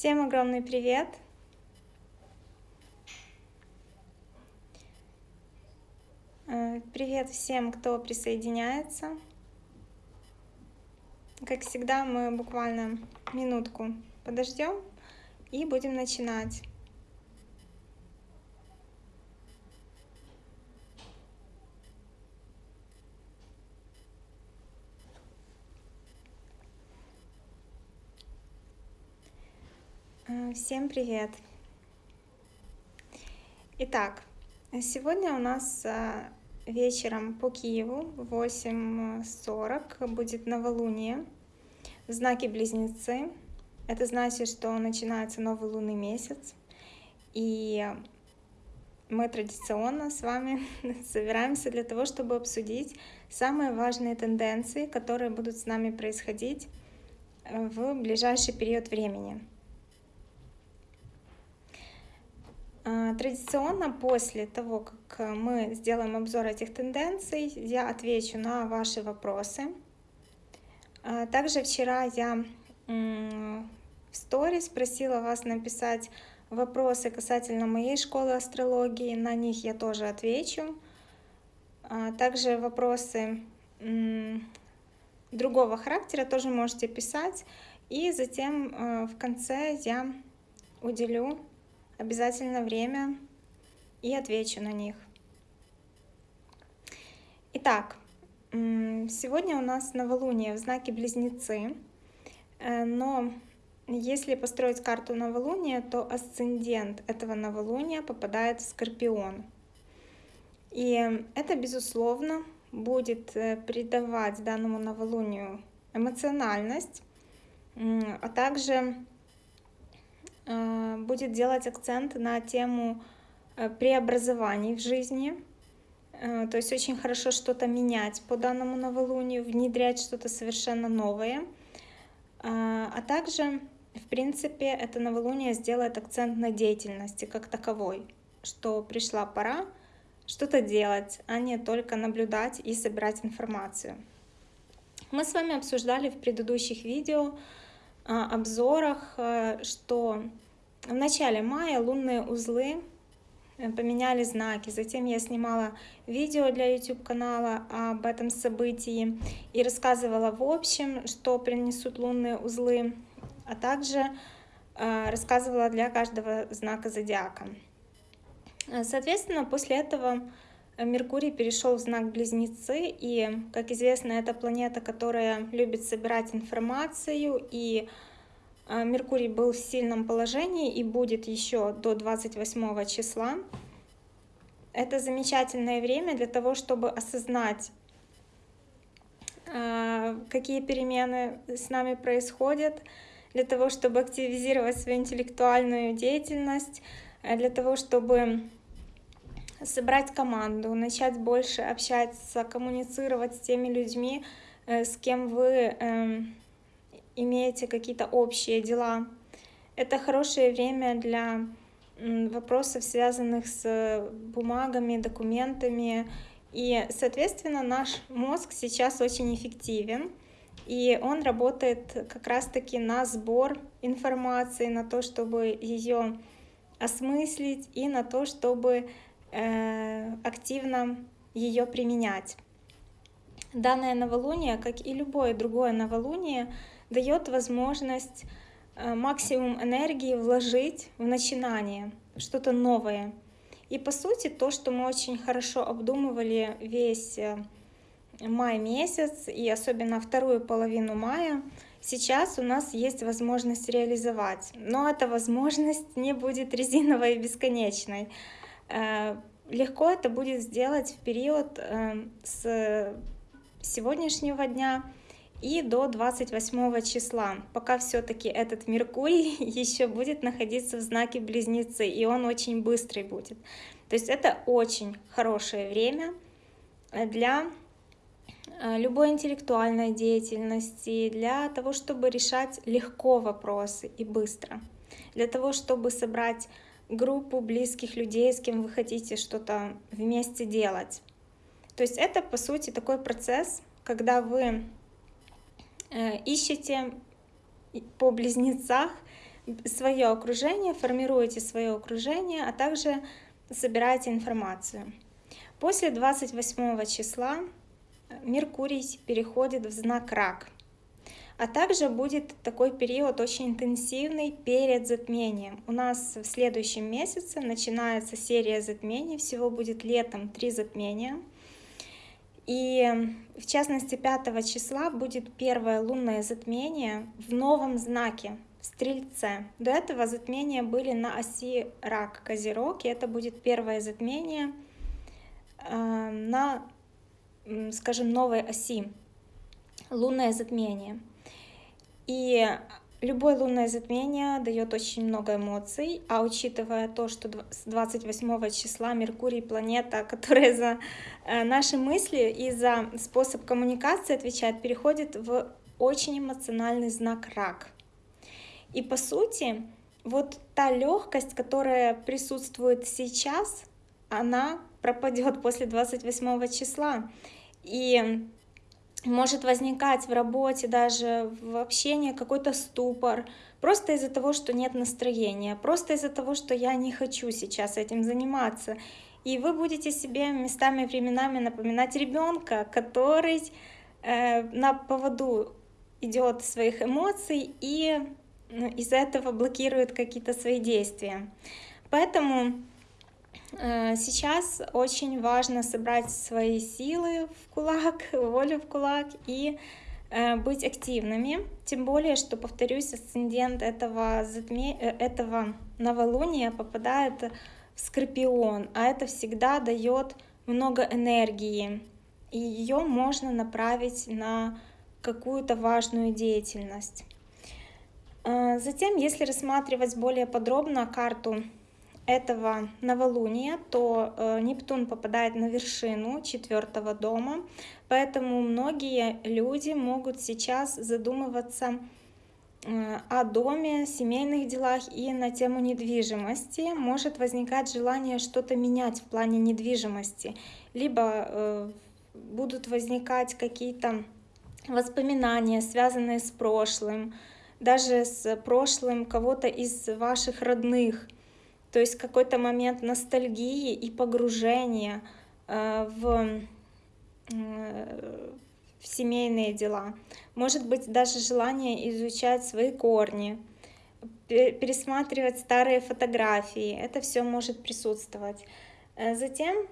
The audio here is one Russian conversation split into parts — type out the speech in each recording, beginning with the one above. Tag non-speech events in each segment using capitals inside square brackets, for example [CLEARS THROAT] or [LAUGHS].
Всем огромный привет! Э, привет всем, кто присоединяется. Как всегда, мы буквально минутку подождем и будем начинать. Э, всем привет! Итак, сегодня у нас э, вечером по Киеву в 8.40 будет новолуние в знаке Близнецы. Это значит, что начинается новый лунный месяц. И мы традиционно с вами [LAUGHS] собираемся для того, чтобы обсудить самые важные тенденции, которые будут с нами происходить в ближайший период времени. А, традиционно после того, как мы сделаем обзор этих тенденций, я отвечу на ваши вопросы. А, также вчера я в сторис просила вас написать вопросы касательно моей школы астрологии, на них я тоже отвечу. А, также вопросы другого характера тоже можете писать, и затем э, в конце я уделю обязательно время и отвечу на них. Итак, сегодня у нас новолуние в знаке Близнецы, э, но если построить карту новолуния, то асцендент этого новолуния попадает в Скорпион. И это, безусловно, будет э, придавать данному новолунию эмоциональность, а также будет делать акцент на тему э, преобразований в жизни. Э, то есть очень хорошо что-то менять по данному новолунию, внедрять что-то совершенно новое. А также, в принципе, это новолуние сделает акцент на деятельности как таковой, что пришла пора что-то делать, а не только наблюдать и собирать информацию. Мы с вами обсуждали в предыдущих видео, обзорах, э, что в начале мая лунные узлы э, поменяли знаки. Затем я снимала видео для YouTube канала об этом событии и рассказывала в общем, что принесут лунные узлы, а также э, рассказывала для каждого знака зодиака. Соответственно, после этого Меркурий перешел в знак Близнецы, и, как известно, это планета, которая любит собирать информацию, и а, Меркурий был в сильном положении и будет еще до 28 числа. Это замечательное время для того, чтобы осознать, а, какие перемены с нами происходят, для того, чтобы активизировать свою интеллектуальную деятельность, для того, чтобы собрать команду, начать больше общаться, коммуницировать с теми людьми, э, с кем вы эм, имеете какие-то общие дела. Это хорошее время для вопросов, связанных с бумагами, документами. И, соответственно, наш мозг сейчас очень эффективен. И он работает как раз-таки на сбор информации, на то, чтобы ее осмыслить и на то, чтобы Э, активно ее применять. Данное новолуние, как и любое другое новолуние, дает возможность э, максимум энергии вложить в начинание, что-то новое. И по сути, то, что мы очень хорошо обдумывали весь э, май месяц и особенно вторую половину мая, сейчас у нас есть возможность реализовать. Но эта возможность не будет резиновой и бесконечной. Э, легко это будет сделать в период э, с сегодняшнего дня и до 28 числа, пока все-таки этот Меркурий [LAUGHS] еще будет находиться в знаке Близнецы, и он очень быстрый будет. То есть это очень хорошее время для э, любой интеллектуальной деятельности, для того, чтобы решать легко вопросы и быстро, для того, чтобы собрать группу близких людей, с кем вы хотите что-то вместе делать. То есть это, по сути, такой процесс, когда вы э, ищете по близнецах свое окружение, формируете свое окружение, а также собираете информацию. После 28 числа Меркурий переходит в знак Рак. А также будет такой период очень интенсивный перед затмением. У нас в следующем месяце начинается серия затмений, всего будет летом три затмения. И в частности 5 числа будет первое лунное затмение в новом знаке, в Стрельце. До этого затмения были на оси Рак, Козерог, и это будет первое затмение э, на, скажем, новой оси, лунное затмение. И любое лунное затмение дает очень много эмоций, а учитывая то, что с 28 числа Меркурий планета, [LAUGHS] которая за э, наши мысли и за способ коммуникации отвечает, переходит в очень эмоциональный знак рак. И по сути, вот та легкость, которая присутствует сейчас, она пропадет после 28 числа. И может возникать в работе, даже в общении какой-то ступор, просто из-за того, что нет настроения, просто из-за того, что я не хочу сейчас этим заниматься. И вы будете себе местами, временами напоминать ребенка, который э, на поводу идет своих эмоций и ну, из-за этого блокирует какие-то свои действия. Поэтому сейчас очень важно собрать свои силы в кулак, [LAUGHS] волю в кулак и э, быть активными, тем более, что, повторюсь, асцендент этого, затме... Э, этого новолуния попадает в Скорпион, а это всегда дает много энергии, и ее можно направить на какую-то важную деятельность. Затем, если рассматривать более подробно карту этого новолуния, то э, Нептун попадает на вершину четвертого дома, поэтому многие люди могут сейчас задумываться э, о доме, семейных делах и на тему недвижимости. Может возникать желание что-то менять в плане недвижимости, либо э, будут возникать какие-то воспоминания, связанные с прошлым, даже с прошлым кого-то из ваших родных – то есть какой-то момент ностальгии и погружения э, в, э, в семейные дела. Может быть, даже желание изучать свои корни, пересматривать старые фотографии. Это все может присутствовать. Э, затем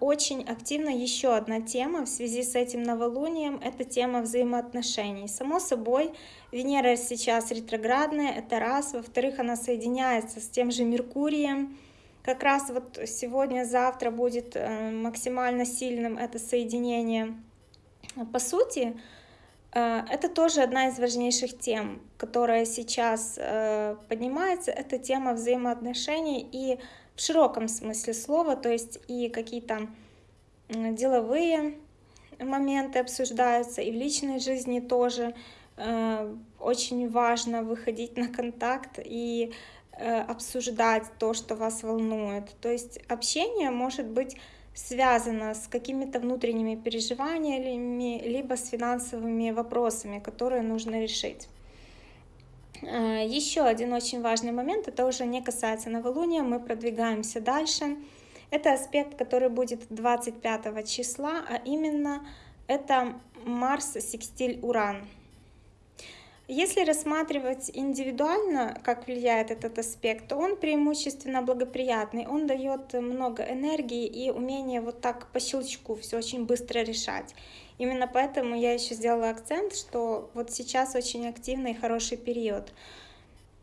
очень активна еще одна тема в связи с этим новолунием, это тема взаимоотношений. Само собой, Венера сейчас ретроградная, это раз. Во-вторых, она соединяется с тем же Меркурием. Как раз вот сегодня-завтра будет э, максимально сильным это соединение. По сути, э, это тоже одна из важнейших тем, которая сейчас э, поднимается. Это тема взаимоотношений и в широком смысле слова, то есть и какие-то деловые моменты обсуждаются, и в личной жизни тоже э, очень важно выходить на контакт и э, обсуждать то, что вас волнует. То есть общение может быть связано с какими-то внутренними переживаниями, либо с финансовыми вопросами, которые нужно решить. Э, Еще один очень важный момент, это уже не касается новолуния, мы продвигаемся дальше. Это аспект, который будет 25 числа, а именно это Марс секстиль Уран. Если рассматривать индивидуально, как влияет этот аспект, то он преимущественно благоприятный, он дает много энергии и умение вот так по щелчку все очень быстро решать. Именно поэтому я еще сделала акцент, что вот сейчас очень активный и хороший период.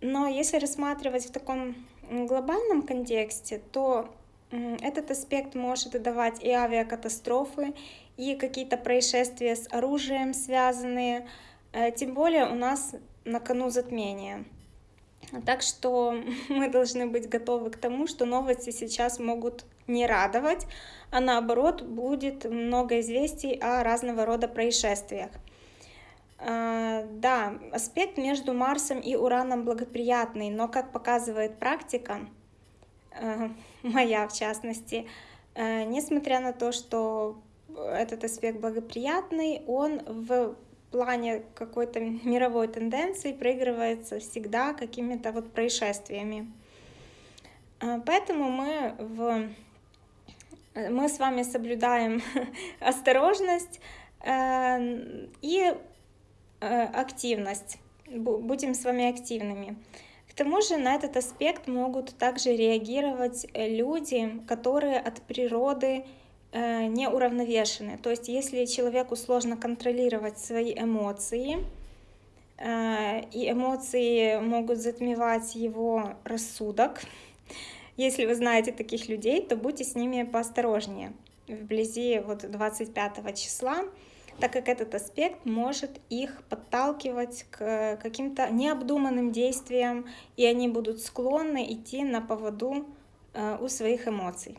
Но если рассматривать в таком глобальном контексте, то этот аспект может давать и авиакатастрофы, и какие-то происшествия с оружием связанные, Э, тем более у нас на кону затмение. Так что [LAUGHS] мы должны быть готовы к тому, что новости сейчас могут не радовать, а наоборот будет много известий о разного рода происшествиях. Э, да, аспект между Марсом и Ураном благоприятный, но, как показывает практика, э, [LAUGHS] моя в частности, несмотря на то, что этот аспект благоприятный, он в плане какой-то мировой тенденции проигрывается всегда какими-то вот происшествиями. А, поэтому мы, в, мы с вами соблюдаем [LAUGHS] осторожность э, и э, активность. Будем с вами активными. К тому же на этот аспект могут также реагировать люди, которые от природы Э, неуравновешены. То есть если человеку сложно контролировать свои эмоции, э, и эмоции могут затмевать его рассудок, если вы знаете таких людей, то будьте с ними поосторожнее вблизи вот 25 числа, так как этот аспект может их подталкивать к каким-то необдуманным действиям, и они будут склонны идти на поводу э, у своих эмоций.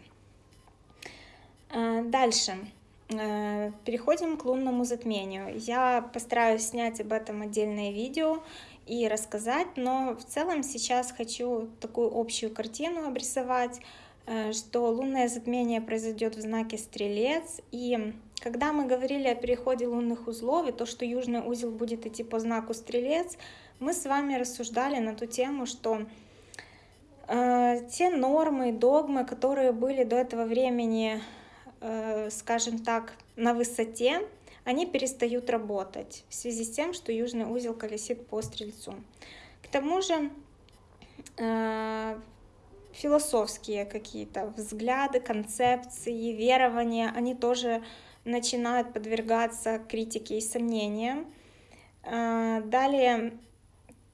Э, дальше. Э, переходим к лунному затмению. Я постараюсь снять об этом отдельное видео и рассказать, но в целом сейчас хочу такую общую картину обрисовать, э, что лунное затмение произойдет в знаке Стрелец. И когда мы говорили о переходе лунных узлов и то, что южный узел будет идти по знаку Стрелец, мы с вами рассуждали на ту тему, что те нормы, догмы, которые были до этого времени скажем так, на высоте, они перестают работать в связи с тем, что южный узел колесит по стрельцу. К тому же э, философские какие-то взгляды, концепции, верования, они тоже начинают подвергаться критике и сомнениям. Э, далее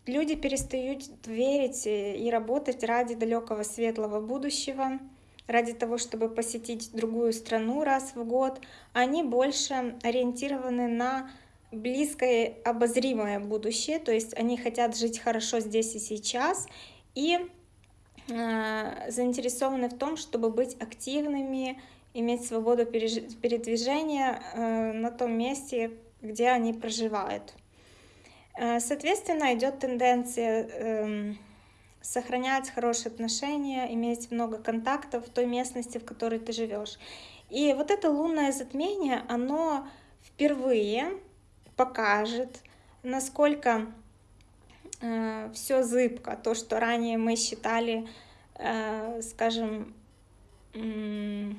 люди перестают верить и работать ради далекого светлого будущего, ради того, чтобы посетить другую страну раз в год, они больше ориентированы на близкое обозримое будущее, то есть они хотят жить хорошо здесь и сейчас, и э, заинтересованы в том, чтобы быть активными, иметь свободу передвижения э, на том месте, где они проживают. Э, соответственно, идет тенденция э, сохранять хорошие отношения, иметь много контактов в той местности, в которой ты живешь. И вот это лунное затмение, оно впервые покажет, насколько э, все зыбко, то, что ранее мы считали, э, скажем, э,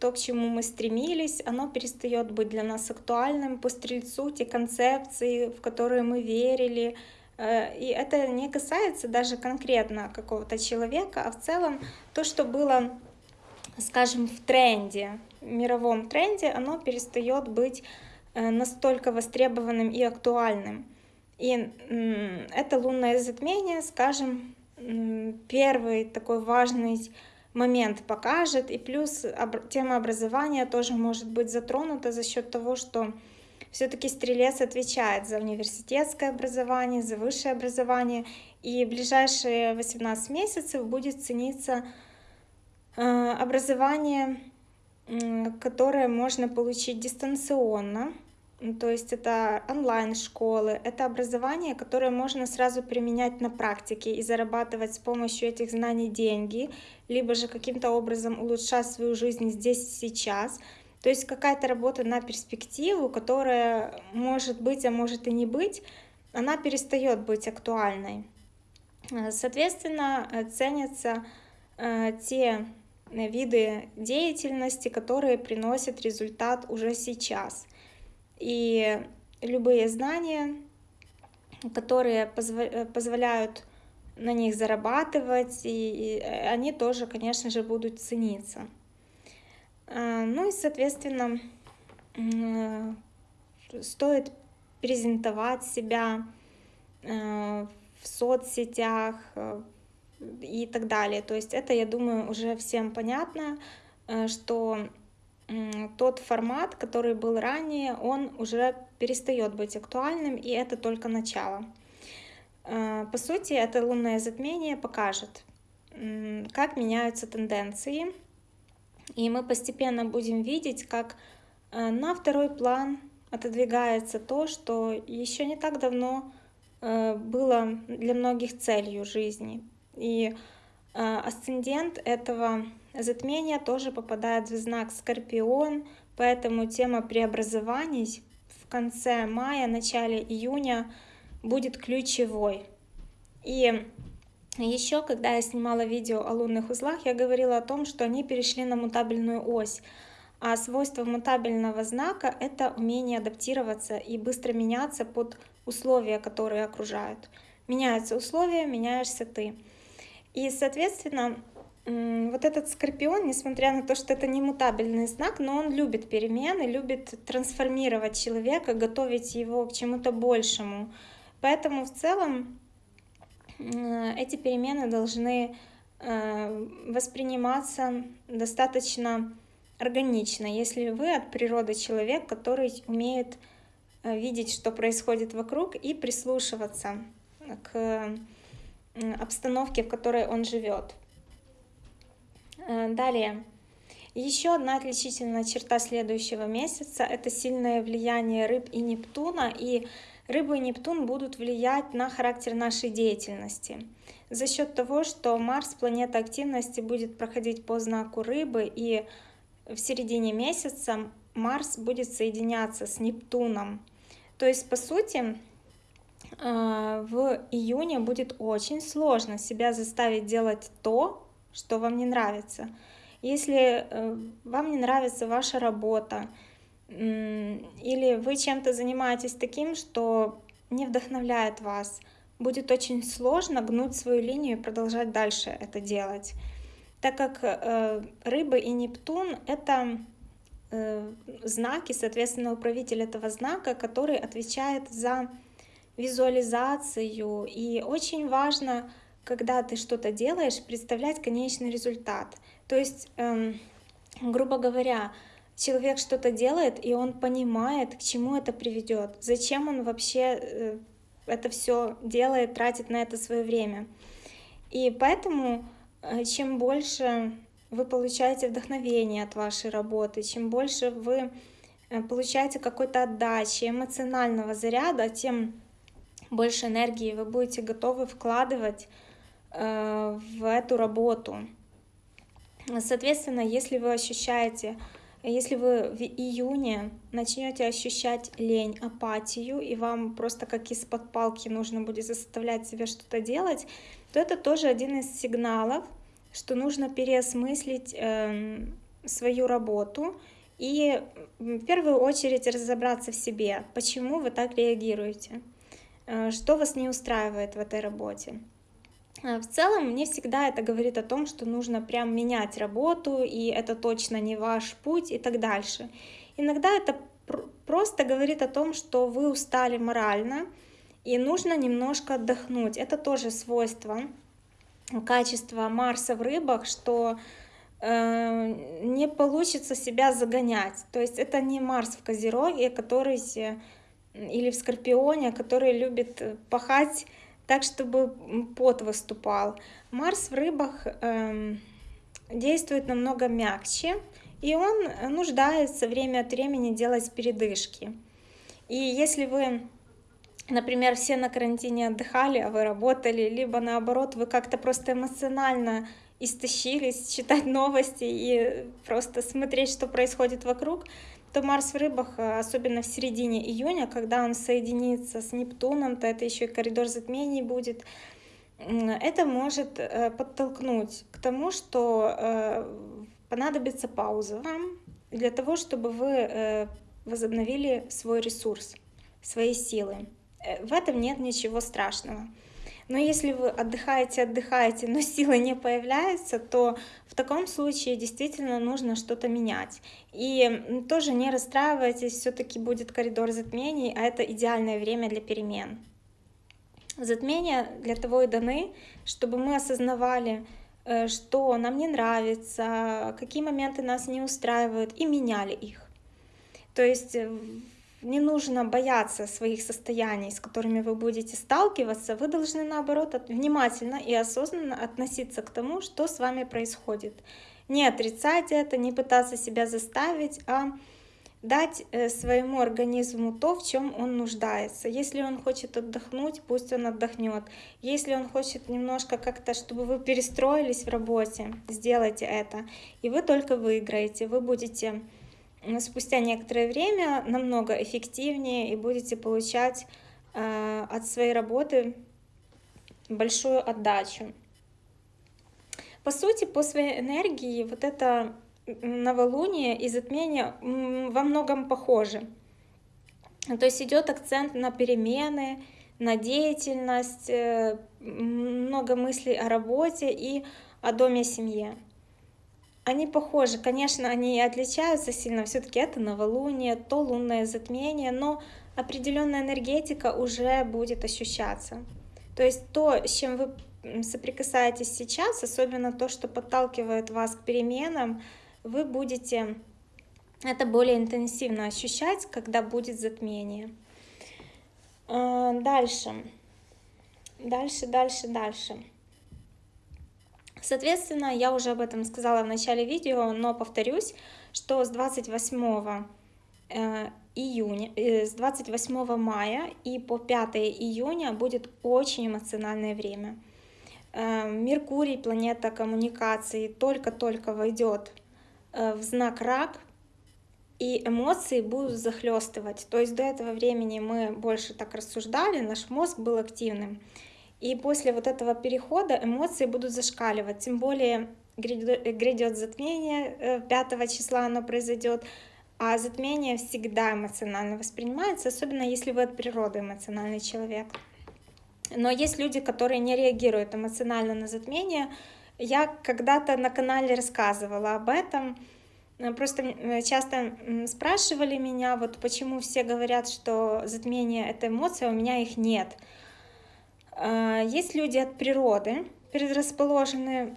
то, к чему мы стремились, оно перестает быть для нас актуальным по стрельцу, те концепции, в которые мы верили, и это не касается даже конкретно какого-то человека, а в целом то, что было, скажем, в тренде, в мировом тренде, оно перестает быть э, настолько востребованным и актуальным. И это лунное затмение, скажем, первый такой важный момент покажет. И плюс тема образования тоже может быть затронута за счет того, что все-таки стрелец отвечает за университетское образование, за высшее образование, и ближайшие 18 месяцев будет цениться э, образование, которое можно получить дистанционно, то есть это онлайн-школы, это образование, которое можно сразу применять на практике и зарабатывать с помощью этих знаний деньги, либо же каким-то образом улучшать свою жизнь здесь и сейчас – то есть какая-то работа на перспективу, которая может быть, а может и не быть, она перестает быть актуальной. Соответственно, ценятся э, те виды деятельности, которые приносят результат уже сейчас. И любые знания, которые позволяют на них зарабатывать, и они тоже, конечно же, будут цениться. А, ну и, соответственно, стоит презентовать себя э, в соцсетях э, и так далее. То есть это, я думаю, уже всем понятно, э, что тот формат, который был ранее, он уже перестает быть актуальным, и это только начало. По сути, это лунное затмение покажет, как меняются тенденции, и мы постепенно будем видеть, как э, на второй план отодвигается то, что еще не так давно э, было для многих целью жизни. И э, асцендент этого затмения тоже попадает в знак Скорпион, поэтому тема преобразований в конце мая, начале июня будет ключевой. И еще, когда я снимала видео о лунных узлах, я говорила о том, что они перешли на мутабельную ось. А свойство мутабельного знака — это умение адаптироваться и быстро меняться под условия, которые окружают. Меняются условия, меняешься ты. И, соответственно, вот этот скорпион, несмотря на то, что это не мутабельный знак, но он любит перемены, любит трансформировать человека, готовить его к чему-то большему. Поэтому в целом эти перемены должны э, восприниматься достаточно органично, если вы от природы человек, который умеет э, видеть, что происходит вокруг и прислушиваться к обстановке, в которой он живет. Э, далее. Еще одна отличительная черта следующего месяца – это сильное влияние рыб и Нептуна, и рыбы и Нептун будут влиять на характер нашей деятельности. За счет того, что Марс, планета активности, будет проходить по знаку рыбы, и в середине месяца Марс будет соединяться с Нептуном. То есть, по сути, э, в июне будет очень сложно себя заставить делать то, что вам не нравится. Если э, вам не нравится ваша работа, или вы чем-то занимаетесь таким, что не вдохновляет вас, будет очень сложно гнуть свою линию и продолжать дальше это делать. Так как э, рыбы и Нептун — это э, знаки, соответственно, управитель этого знака, который отвечает за визуализацию. И очень важно когда ты что-то делаешь, представлять конечный результат. То есть, эм, грубо говоря, человек что-то делает, и он понимает, к чему это приведет, зачем он вообще э, это все делает, тратит на это свое время. И поэтому, э, чем больше вы получаете вдохновение от вашей работы, чем больше вы э, получаете какой-то отдачи, эмоционального заряда, тем больше энергии вы будете готовы вкладывать в эту работу. Соответственно, если вы ощущаете, если вы в июне начнете ощущать лень, апатию, и вам просто как из-под палки нужно будет заставлять себя что-то делать, то это тоже один из сигналов, что нужно переосмыслить э, свою работу и в первую очередь разобраться в себе, почему вы так реагируете, э, что вас не устраивает в этой работе. Э, в целом, мне всегда это говорит о том, что нужно прям менять работу, и это точно не ваш путь и так дальше. Иногда это просто говорит о том, что вы устали морально, и нужно немножко отдохнуть. Это тоже свойство, качество Марса в рыбах, что э, не получится себя загонять. То есть это не Марс в Козероге, который или в Скорпионе, который любит пахать так, чтобы пот выступал. Марс в рыбах э, действует намного мягче, и он нуждается время от времени делать передышки. И если вы, например, все на карантине отдыхали, а вы работали, либо наоборот, вы как-то просто эмоционально истощились, читать новости и просто смотреть, что происходит вокруг, то Марс в рыбах, э, особенно в середине июня, когда он соединится с Нептуном, то это еще и коридор затмений будет, это может э, подтолкнуть к тому, что э, понадобится пауза для того, чтобы вы возобновили свой ресурс, свои силы. В этом нет ничего страшного. Но если вы отдыхаете, отдыхаете, но силы не появляются, то в таком случае действительно нужно что-то менять. И тоже не расстраивайтесь, все-таки будет коридор затмений, а это идеальное время для перемен. Затмения для того и даны, чтобы мы осознавали, э, что нам не нравится, какие моменты нас не устраивают, и меняли их. То есть э, не нужно бояться своих состояний, с которыми вы будете сталкиваться, вы должны наоборот внимательно и осознанно относиться к тому, что с вами происходит. Не отрицать это, не пытаться себя заставить, а дать э, своему организму то, в чем он нуждается. Если он хочет отдохнуть, пусть он отдохнет. Если он хочет немножко как-то, чтобы вы перестроились в работе, сделайте это. И вы только выиграете, вы будете спустя некоторое время намного эффективнее и будете получать э, от своей работы большую отдачу. По сути, по своей энергии вот это новолуние и затмение во многом похожи. То есть идет акцент на перемены, на деятельность, э, много мыслей о работе и о доме семье. Они похожи, конечно, они отличаются сильно, все-таки это новолуние, то лунное затмение, но определенная энергетика уже будет ощущаться. То есть то, с чем вы соприкасаетесь сейчас, особенно то, что подталкивает вас к переменам, вы будете это более интенсивно ощущать, когда будет затмение. А, дальше. Дальше, дальше, дальше. Соответственно, я уже об этом сказала в начале видео, но повторюсь, что с 28 э, июня, э, с 28 мая и по 5 июня будет очень эмоциональное время. Э, Меркурий, планета коммуникации, только-только войдет в знак рак, и эмоции будут захлестывать. То есть до этого времени мы больше так рассуждали, наш мозг был активным. И после вот этого перехода эмоции будут зашкаливать, тем более грядет затмение, 5 э, числа оно произойдет, а затмение всегда эмоционально воспринимается, особенно если вы от природы эмоциональный человек. Но есть люди, которые не реагируют эмоционально на затмение. Я когда-то на канале рассказывала об этом. Просто э, часто спрашивали меня, вот почему все говорят, что затмение — это эмоция, а у меня их нет. А, есть люди от природы, предрасположены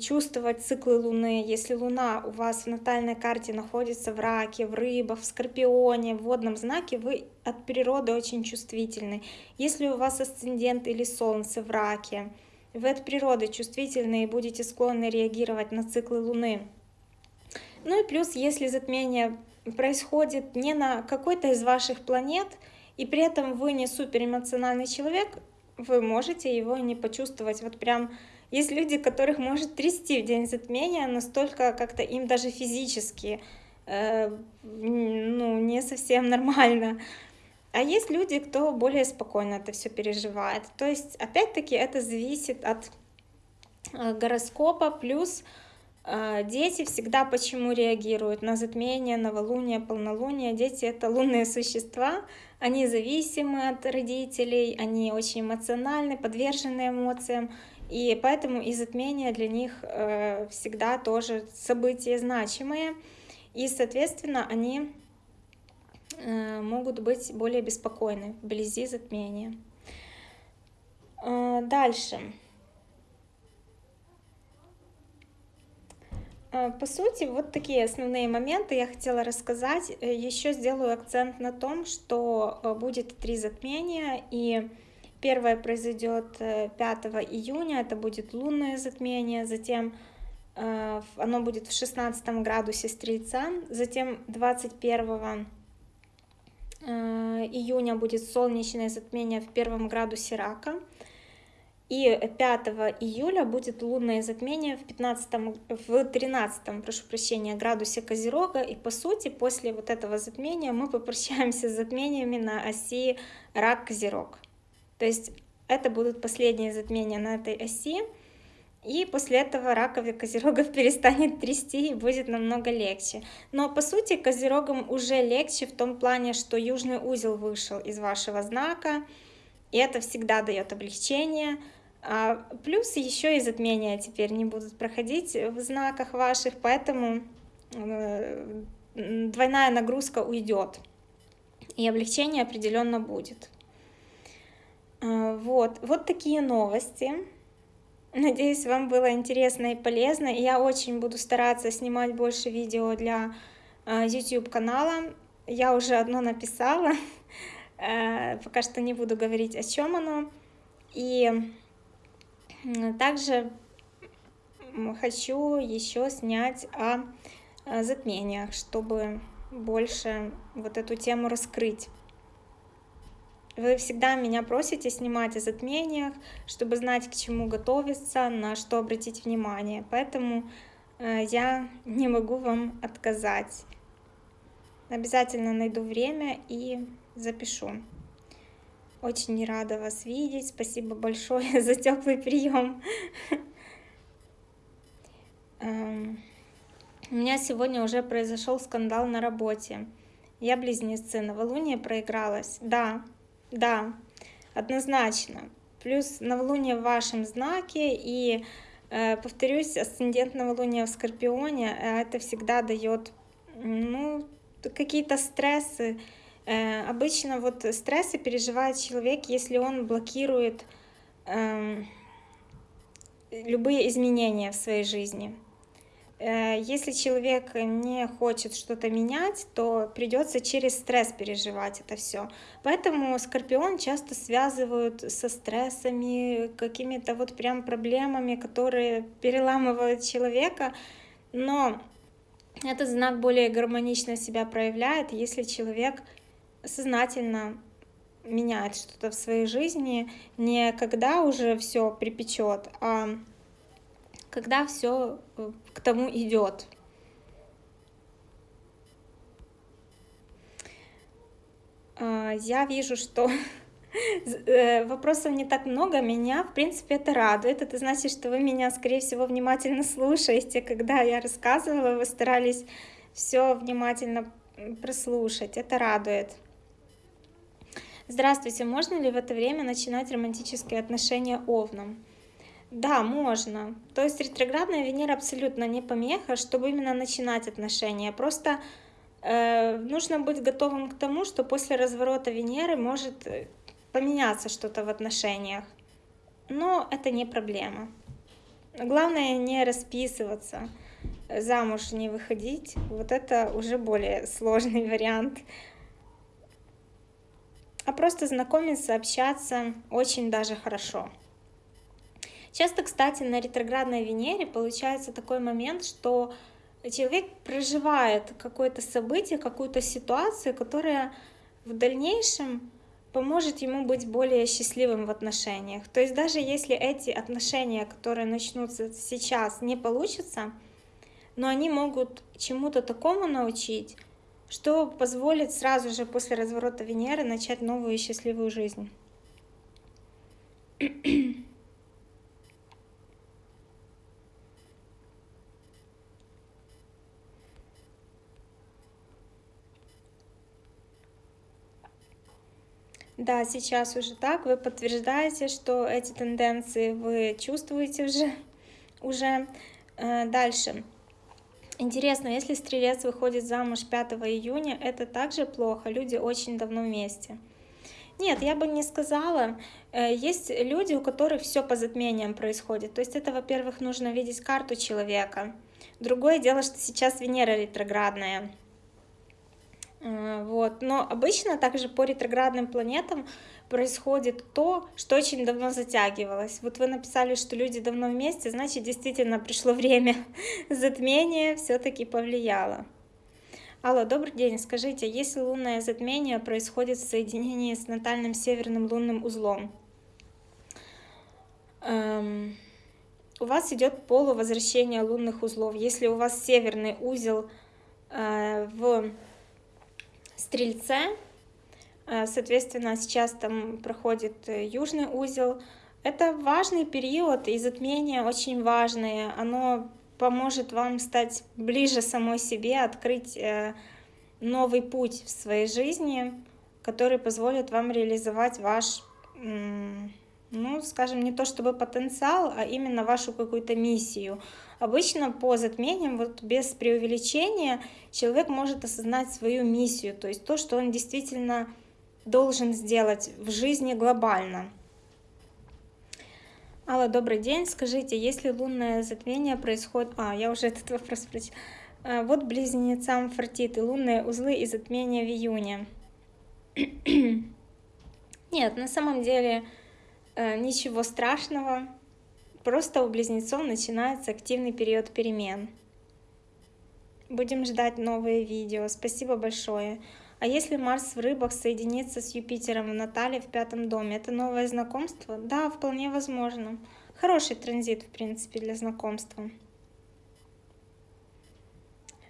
чувствовать циклы Луны. Если Луна у вас в натальной карте находится в раке, в рыбах, в скорпионе, в водном знаке, вы от природы очень чувствительны. Если у вас асцендент или Солнце в раке, вы от природы чувствительны и будете склонны реагировать на циклы Луны. Ну и плюс, если затмение происходит не на какой-то из ваших планет, и при этом вы не суперэмоциональный человек, вы можете его не почувствовать. Вот прям есть люди, которых может трясти в день затмения, настолько как-то им даже физически э, ну, не совсем нормально. А есть люди, кто более спокойно это все переживает. То есть, опять-таки, это зависит от э, гороскопа, плюс э, дети всегда почему реагируют на затмение, новолуние, полнолуние. Дети — это лунные существа, они зависимы от родителей, они очень эмоциональны, подвержены эмоциям, и поэтому и затмение для них э, всегда тоже события значимые, и, соответственно, они э, могут быть более беспокойны вблизи затмения. Э, дальше. По сути, вот такие основные моменты я хотела рассказать. Э, Еще сделаю акцент на том, что э, будет три затмения, и первое произойдет 5 э, июня, это будет лунное затмение, затем оно будет в 16 градусе Стрельца, затем 21 июня будет солнечное затмение в первом градусе Рака, и 5 июля будет лунное затмение в, 15, в 13 прошу прощения, градусе Козерога. И по сути, после вот этого затмения мы попрощаемся с затмениями на оси Рак-Козерог. То есть это будут последние затмения на этой оси. И после этого раковых козерогов [LAUGHS] перестанет трясти и будет намного легче. Но по сути козерогам уже легче в том плане, что южный узел вышел из вашего знака, и это всегда дает облегчение. А, плюс еще и затмения теперь не будут проходить в знаках ваших, поэтому э, двойная нагрузка уйдет, и облегчение определенно будет. А, вот, вот такие новости. Надеюсь, вам было интересно и полезно. Я очень буду стараться снимать больше видео для а, YouTube канала. Я уже одно написала, пока что не буду говорить, о чем оно. И также хочу еще снять о затмениях, чтобы больше вот эту тему раскрыть. Вы всегда меня просите снимать о затмениях, чтобы знать, к чему готовиться, на что обратить внимание. Поэтому э, я не могу вам отказать. Обязательно найду время и запишу. Очень рада вас видеть. Спасибо большое [LAUGHS] за теплый прием. [LAUGHS] Эм, у меня сегодня уже произошел скандал на работе. Я близнецы, новолуние проигралась. Да, да, однозначно. Плюс новолуние в вашем знаке и, э, повторюсь, асцендент новолуния в Скорпионе, э, это всегда дает ну, какие-то стрессы. Э, обычно вот стрессы переживает человек, если он блокирует э, любые изменения в своей жизни. Э, если человек не хочет что-то менять, то придется через стресс переживать это все. Поэтому скорпион часто связывают со стрессами, какими-то вот прям проблемами, которые переламывают человека. Но этот знак более гармонично себя проявляет, если человек сознательно меняет что-то в своей жизни, не когда уже все припечет, а когда все э, к тому идет. А, я вижу, что э, вопросов не так много, меня, в принципе, это радует. Это значит, что вы меня, скорее всего, внимательно слушаете. Когда я рассказывала, вы старались все внимательно прослушать. Это радует. Здравствуйте, можно ли в это время начинать романтические отношения овном? Да, можно. То есть ретроградная Венера абсолютно не помеха, чтобы именно начинать отношения. Просто э, нужно быть готовым к тому, что после разворота Венеры может э, поменяться что-то в отношениях. Но это не проблема. Главное не расписываться, замуж не выходить. Вот это уже более сложный [LAUGHS] вариант. А просто знакомиться, общаться очень даже хорошо. Часто, кстати, на ретроградной Венере получается такой момент, что человек проживает какое-то событие, какую-то ситуацию, которая в дальнейшем поможет ему быть более счастливым в отношениях. То есть даже если эти отношения, которые начнутся сейчас, не получатся, но они могут чему-то такому научить, что позволит сразу же после разворота Венеры начать новую счастливую жизнь. Да, сейчас уже так. Вы подтверждаете, что эти тенденции вы чувствуете уже. [LAUGHS] уже. Э, дальше. Интересно, если стрелец выходит замуж 5 июня, это также плохо? Люди очень давно вместе. Нет, я бы не сказала. Э, есть люди, у которых все по затмениям происходит. То есть это, во-первых, нужно видеть карту человека. Другое дело, что сейчас Венера ретроградная. Э, вот. Но обычно также по ретроградным планетам происходит то, что очень давно затягивалось. Вот вы написали, что люди давно вместе, значит, действительно пришло время [LAUGHS] затмения, все-таки повлияло. Алло, добрый день. Скажите, если лунное затмение происходит в соединении с натальным северным лунным узлом, эм, у вас идет полувозвращение лунных узлов. Если у вас северный узел э, в Стрельце. Э, соответственно, сейчас там проходит э, южный узел. Это важный период, и затмение очень важное. Оно поможет вам стать ближе самой себе, открыть э, новый путь в своей жизни, который позволит вам реализовать ваш, ну, скажем, не то чтобы потенциал, а именно вашу какую-то миссию. Обычно по затмениям, вот без преувеличения, человек может осознать свою миссию, то есть то, что он действительно должен сделать в жизни глобально. Алла, добрый день. Скажите, если лунное затмение происходит... А, я уже [LAUGHS] этот вопрос спросила. А, вот близнецам фортиты, лунные узлы и затмение в июне. [CLEARS THROAT] Нет, на самом деле э, ничего страшного. Просто у близнецов начинается активный период перемен. Будем ждать новые видео. Спасибо большое. А если Марс в рыбах соединится с Юпитером в Натале в пятом доме, это новое знакомство? Да, вполне возможно. Хороший транзит, в принципе, для знакомства.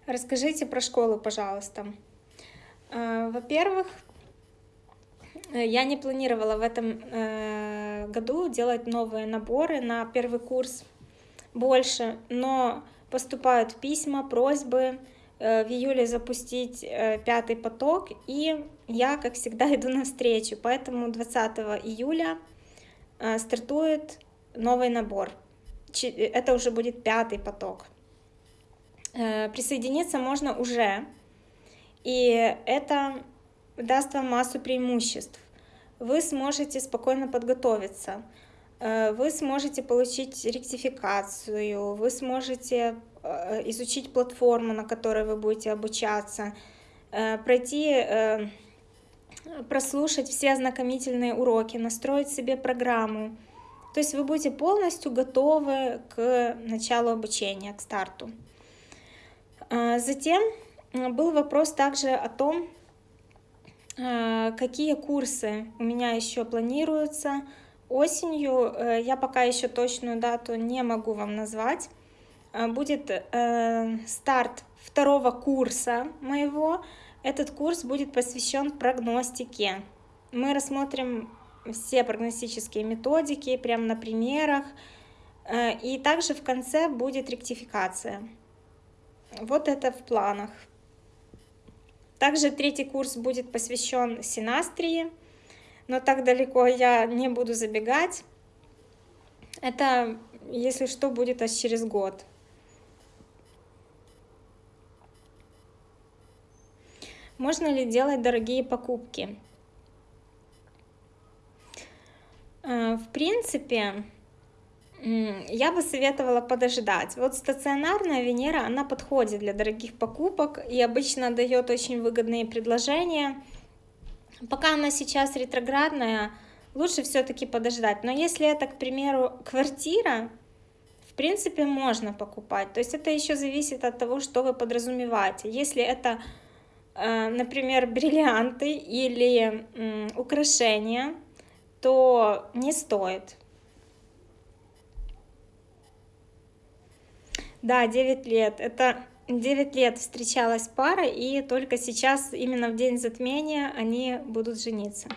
Расскажите про школу, пожалуйста. Во-первых, я не планировала в этом году делать новые наборы на первый курс больше, но поступают письма, просьбы в июле запустить пятый поток, и я, как всегда, [LAUGHS] иду навстречу, поэтому 20 июля стартует новый набор. Это уже будет пятый поток. Присоединиться можно уже, и это даст вам массу преимуществ. Вы сможете спокойно подготовиться, вы сможете получить ректификацию, вы сможете изучить платформу, на которой вы будете обучаться, пройти, прослушать все ознакомительные уроки, настроить себе программу. То есть вы будете полностью готовы к началу обучения, к старту. Затем был вопрос также о том, какие курсы у меня еще планируются осенью. Я пока еще точную дату не могу вам назвать. Будет старт второго курса моего. Этот курс будет посвящен прогностике. Мы рассмотрим все прогностические методики прямо на примерах. И также в конце будет ректификация. Вот это в планах. Также третий курс будет посвящен синастрии, но так далеко я не буду забегать. Это, если что, будет аж через год. Можно ли делать дорогие покупки? Э, в принципе, я бы советовала подождать. Вот стационарная Венера, она подходит для дорогих покупок и обычно дает очень выгодные предложения. Пока она сейчас ретроградная, лучше все-таки подождать. Но если это, к примеру, квартира, в принципе, можно покупать. То есть это еще зависит от того, что вы подразумеваете. Если это, например, бриллианты или украшения, то не стоит. Да, 9 лет. Это 9 лет встречалась пара, и только сейчас, именно в день затмения, они будут жениться.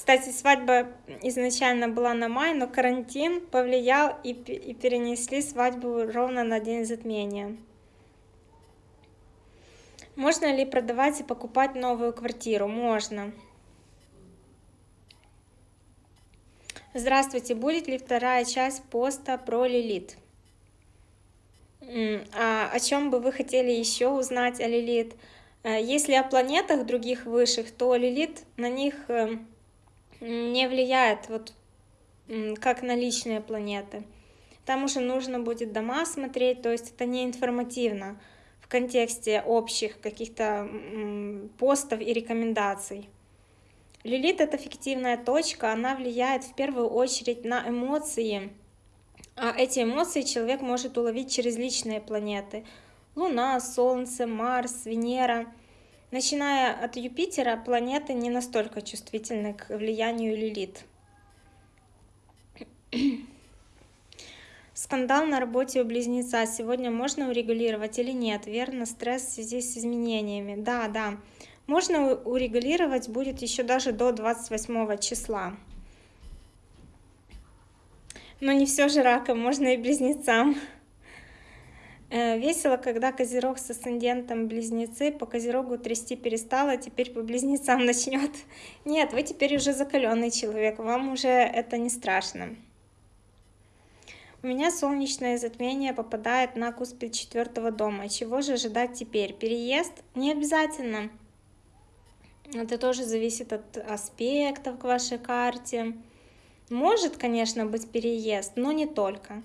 Кстати, свадьба изначально была на май, но карантин повлиял и, и перенесли свадьбу ровно на день затмения. Можно ли продавать и покупать новую квартиру? Можно. Здравствуйте, будет ли вторая часть поста про Лилит? А о чем бы вы хотели еще узнать о Лилит? Э, если о планетах других высших, то Лилит на них э, не влияет, вот как на личные планеты. Там уже нужно будет дома смотреть, то есть это не информативно в контексте общих каких-то постов и рекомендаций. Лилит — это фиктивная точка, она влияет в первую очередь на эмоции, а эти эмоции человек может уловить через личные планеты. Луна, Солнце, Марс, Венера — Начиная от Юпитера, планеты не настолько чувствительны к влиянию Лилит. Скандал на работе у близнеца сегодня можно урегулировать или нет? Верно, стресс в связи с изменениями. Да, да. Можно урегулировать будет еще даже до 28 числа. Но не все же раком, можно и близнецам. Э, весело, когда Козерог с асцендентом близнецы, по Козерогу трясти перестала, теперь по близнецам [LAUGHS] начнет. Нет, вы теперь уже закаленный человек, вам уже это не страшно. У меня солнечное затмение попадает на куспид четвертого дома. Чего же ожидать теперь? Переезд? Не обязательно. Это тоже зависит от аспектов к вашей карте. Может, конечно, быть переезд, но не только.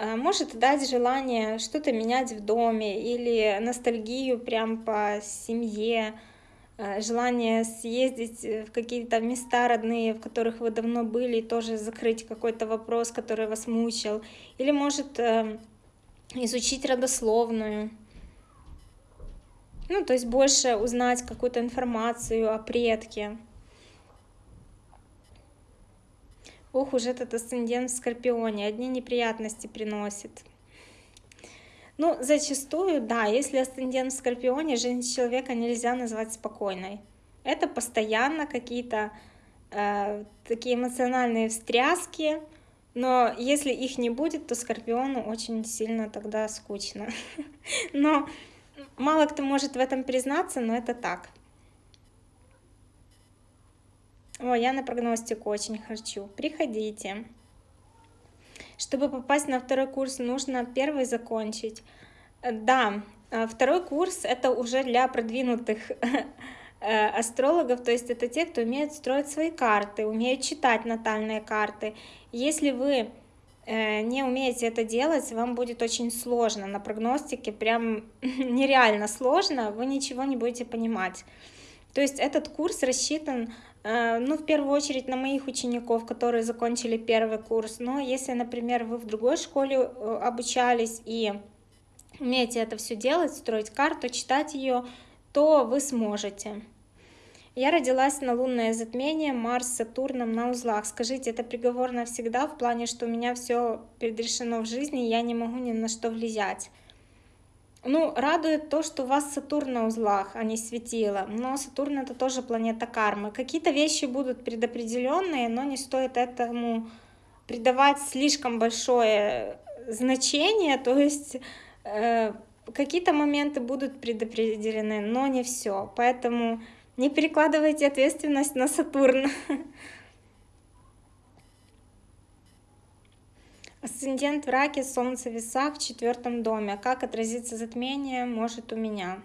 Э, может дать желание что-то менять в доме или ностальгию прям по семье, э, желание съездить в какие-то места родные, в которых вы давно были, и тоже закрыть какой-то вопрос, который вас мучил. Или может э, изучить родословную. Ну, то есть больше узнать какую-то информацию о предке. Ох уж этот асцендент в Скорпионе, одни неприятности приносит. Ну, зачастую, да, если асцендент в Скорпионе, жизнь человека нельзя назвать спокойной. Это постоянно какие-то э, такие эмоциональные встряски, но если их не будет, то Скорпиону очень сильно тогда скучно. [LAUGHS] Но мало кто может в этом признаться, но это так. О, я на прогностику очень хочу. Приходите. Чтобы попасть на второй курс, нужно первый закончить. Да, а второй курс это уже для продвинутых [LAUGHS] э, астрологов, то есть это те, кто умеет строить свои карты, умеют читать натальные карты. Если вы э, не умеете это делать, вам будет очень сложно. На прогностике прям [LAUGHS] нереально сложно, вы ничего не будете понимать. То есть этот курс рассчитан Э, ну, в первую очередь на моих учеников, которые закончили первый курс. Но если, например, вы в другой школе э, обучались и умеете это все делать, строить карту, читать ее, то вы сможете. Я родилась на лунное затмение Марс с Сатурном на узлах. Скажите, это приговор навсегда в плане, что у меня все предрешено в жизни, я не могу ни на что влиять? Ну, радует то, что у вас Сатурн на узлах, а не светило. Но Сатурн это тоже планета кармы. Какие-то вещи будут предопределенные, но не стоит этому придавать слишком большое значение. То есть э, какие-то моменты будут предопределены, но не все. Поэтому не перекладывайте ответственность на Сатурн. [LAUGHS] Асцендент в раке, солнце в весах в четвертом доме. Как отразится затмение, может у меня.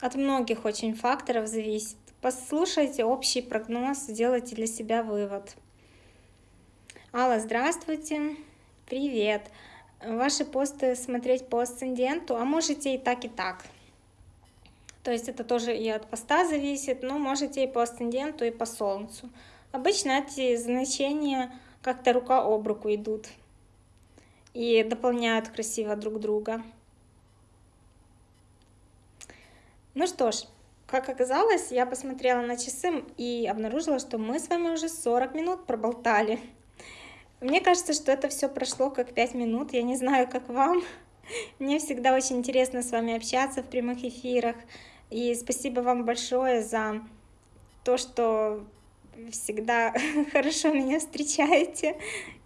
От многих очень факторов зависит. Послушайте общий прогноз, сделайте для себя вывод. Алла, здравствуйте. Привет. Ваши посты смотреть по асценденту, а можете и так, и так. То есть это тоже и от поста зависит, но можете и по асценденту, и по солнцу. Обычно эти значения как-то рука об руку идут и дополняют красиво друг друга. Ну что ж, как оказалось, я посмотрела на часы и обнаружила, что мы с вами уже 40 минут проболтали. Мне кажется, что это все прошло как 5 минут, я не знаю, как вам. Мне всегда очень интересно с вами общаться в прямых эфирах. И спасибо вам большое за то, что всегда [LAUGHS] хорошо меня встречаете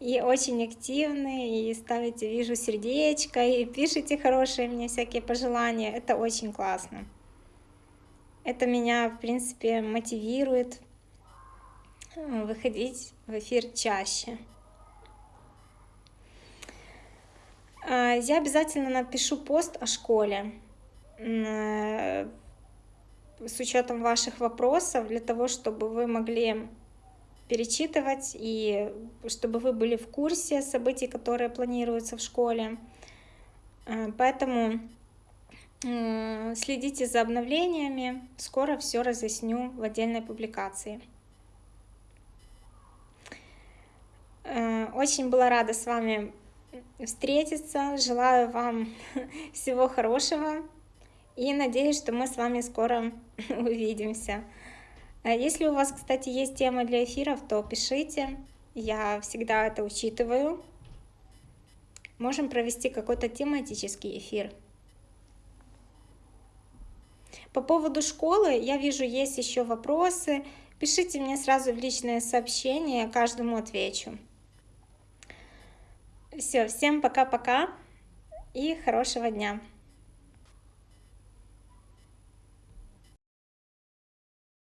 и очень активны, и ставите, вижу, сердечко, и пишите хорошие мне всякие пожелания. Это очень классно. Это меня, в принципе, мотивирует э, выходить в эфир чаще. А, я обязательно напишу пост о школе э, с учетом ваших вопросов, для того, чтобы вы могли перечитывать и чтобы вы были в курсе событий, которые планируются в школе. Э, поэтому э, следите за обновлениями, скоро все разъясню в отдельной публикации. Э, очень была рада с вами встретиться, желаю вам [LAUGHS] всего хорошего, и надеюсь, что мы с вами скоро [LAUGHS] увидимся. А если у вас, кстати, есть темы для эфиров, то пишите. Я всегда это учитываю. Можем провести какой-то тематический эфир. По поводу школы, я вижу, есть еще вопросы. Пишите мне сразу в личное сообщение, каждому отвечу. Все, всем пока-пока и хорошего дня.